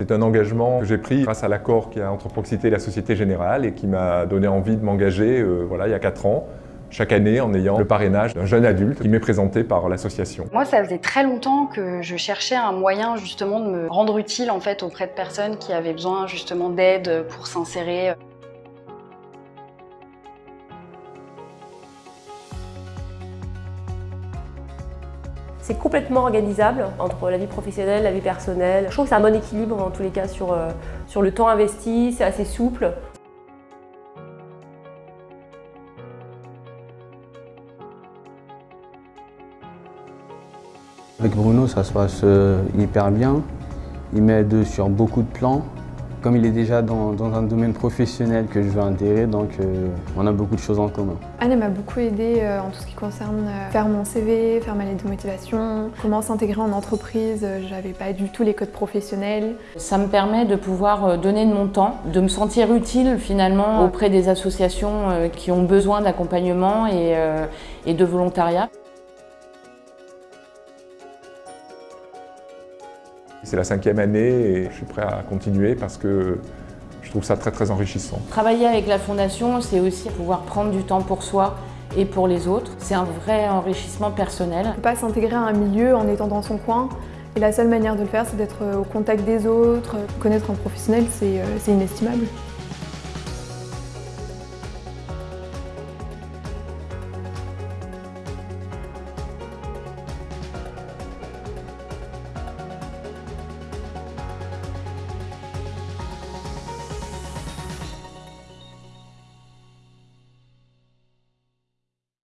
C'est un engagement que j'ai pris grâce à l'accord qu'il y a entre Proxité et la Société Générale et qui m'a donné envie de m'engager euh, voilà, il y a 4 ans chaque année en ayant le parrainage d'un jeune adulte qui m'est présenté par l'association. Moi, ça faisait très longtemps que je cherchais un moyen justement de me rendre utile en fait auprès de personnes qui avaient besoin justement d'aide pour s'insérer. C'est complètement organisable entre la vie professionnelle, la vie personnelle. Je trouve que c'est un bon équilibre en tous les cas sur, euh, sur le temps investi, c'est assez souple. Avec Bruno, ça se passe euh, hyper bien. Il m'aide sur beaucoup de plans. Comme il est déjà dans, un domaine professionnel que je veux intégrer, donc euh, on a beaucoup de choses en commun. Anne m'a beaucoup aidé euh, en tout ce qui concerne faire mon CV, faire ma lettre de motivation, comment s'intégrer en entreprise, j'avais pas du tout les codes professionnels. Ça me permet de pouvoir donner de mon temps, de me sentir utile finalement auprès des associations qui ont besoin d'accompagnement et de volontariat. C'est la cinquième année et je suis prêt à continuer parce que je trouve ça très très enrichissant. Travailler avec la Fondation, c'est aussi pouvoir prendre du temps pour soi et pour les autres. C'est un vrai enrichissement personnel. On ne peut pas s'intégrer à un milieu en étant dans son coin et la seule manière de le faire, c'est d'être au contact des autres. Connaître un professionnel, c'est inestimable.